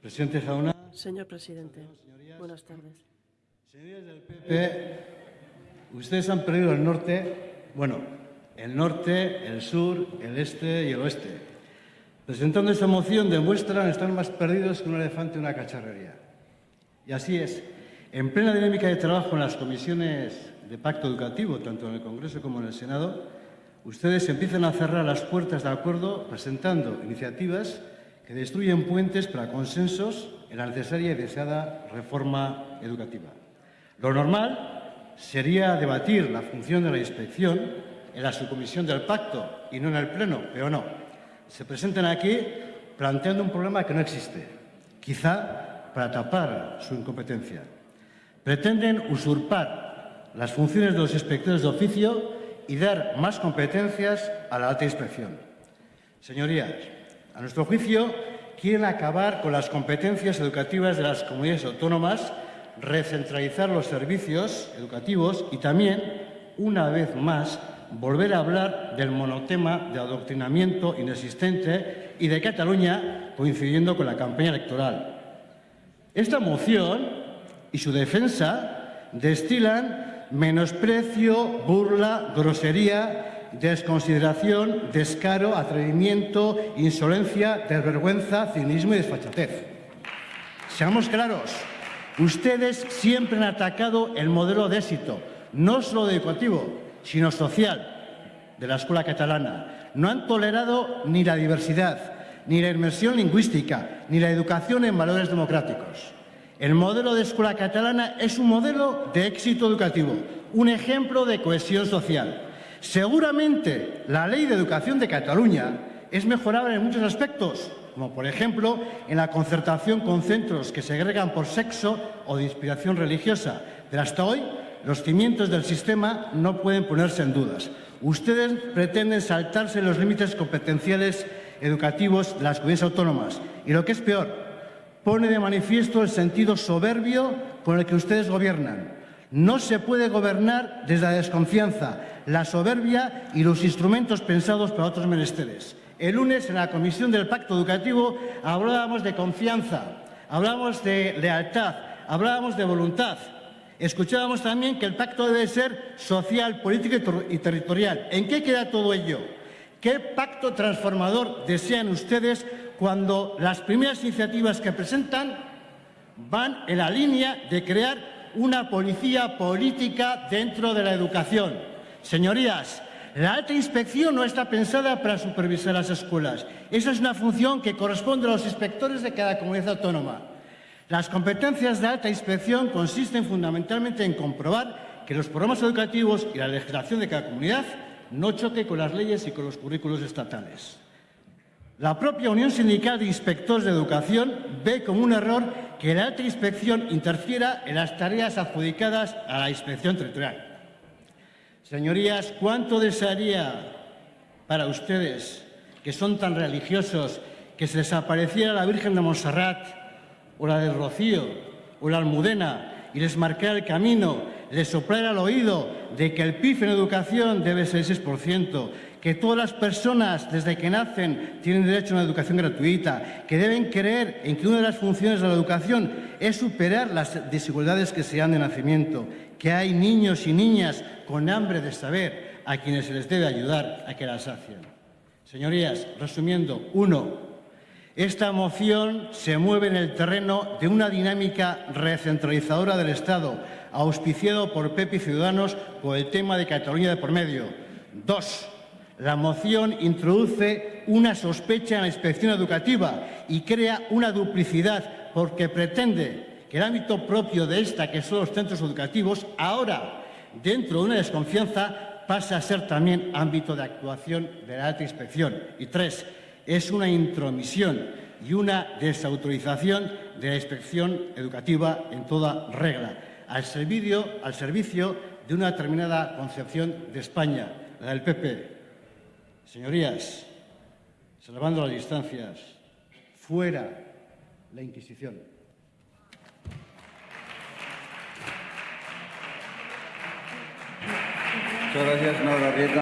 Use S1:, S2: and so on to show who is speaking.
S1: Presidente Jauna.
S2: Señor presidente, buenas tardes.
S1: Señorías del PP, ustedes han perdido el norte, bueno, el norte, el sur, el este y el oeste. Presentando esta moción demuestran estar más perdidos que un elefante en una cacharrería. Y así es. En plena dinámica de trabajo en las comisiones de pacto educativo, tanto en el Congreso como en el Senado, ustedes empiezan a cerrar las puertas de acuerdo presentando iniciativas que destruyen puentes para consensos en la necesaria y deseada reforma educativa. Lo normal sería debatir la función de la inspección en la subcomisión del pacto y no en el Pleno, pero no. Se presentan aquí planteando un problema que no existe, quizá para tapar su incompetencia. Pretenden usurpar las funciones de los inspectores de oficio y dar más competencias a la alta inspección. Señorías, a nuestro juicio, quieren acabar con las competencias educativas de las comunidades autónomas, recentralizar los servicios educativos y también, una vez más, volver a hablar del monotema de adoctrinamiento inexistente y de Cataluña coincidiendo con la campaña electoral. Esta moción y su defensa destilan menosprecio, burla, grosería desconsideración, descaro, atrevimiento, insolencia, desvergüenza, cinismo y desfachatez. Seamos claros, ustedes siempre han atacado el modelo de éxito, no solo educativo, sino social, de la escuela catalana. No han tolerado ni la diversidad, ni la inmersión lingüística, ni la educación en valores democráticos. El modelo de escuela catalana es un modelo de éxito educativo, un ejemplo de cohesión social. Seguramente la Ley de Educación de Cataluña es mejorable en muchos aspectos, como por ejemplo en la concertación con centros que segregan por sexo o de inspiración religiosa, pero hasta hoy los cimientos del sistema no pueden ponerse en dudas. Ustedes pretenden saltarse los límites competenciales educativos de las comunidades autónomas y lo que es peor, pone de manifiesto el sentido soberbio con el que ustedes gobiernan. No se puede gobernar desde la desconfianza, la soberbia y los instrumentos pensados para otros menesteres. El lunes, en la Comisión del Pacto Educativo, hablábamos de confianza, hablábamos de lealtad, hablábamos de voluntad. Escuchábamos también que el pacto debe ser social, político y territorial. ¿En qué queda todo ello? ¿Qué pacto transformador desean ustedes cuando las primeras iniciativas que presentan van en la línea de crear una policía política dentro de la educación. Señorías, la alta inspección no está pensada para supervisar las escuelas. Esa es una función que corresponde a los inspectores de cada comunidad autónoma. Las competencias de alta inspección consisten fundamentalmente en comprobar que los programas educativos y la legislación de cada comunidad no choque con las leyes y con los currículos estatales. La propia Unión Sindical de Inspectores de Educación ve como un error que la alta inspección interfiera en las tareas adjudicadas a la inspección territorial. Señorías, ¿cuánto desearía para ustedes, que son tan religiosos, que se desapareciera la Virgen de Montserrat o la del Rocío o la Almudena y les marcara el camino, les soplara al oído de que el PIB en educación debe ser 6%, que todas las personas desde que nacen tienen derecho a una educación gratuita, que deben creer en que una de las funciones de la educación es superar las desigualdades que se dan de nacimiento, que hay niños y niñas con hambre de saber a quienes se les debe ayudar a que las sacien. Señorías, resumiendo, uno, esta moción se mueve en el terreno de una dinámica recentralizadora del Estado, auspiciado por PP y Ciudadanos por el tema de Cataluña de por medio. Dos, la moción introduce una sospecha en la inspección educativa y crea una duplicidad porque pretende que el ámbito propio de esta, que son los centros educativos, ahora, dentro de una desconfianza, pase a ser también ámbito de actuación de la alta inspección. Y tres, es una intromisión y una desautorización de la inspección educativa en toda regla, al servicio, al servicio de una determinada concepción de España, la del PP, Señorías, salvando las distancias, fuera la Inquisición.
S3: Muchas gracias, senador Arrieta.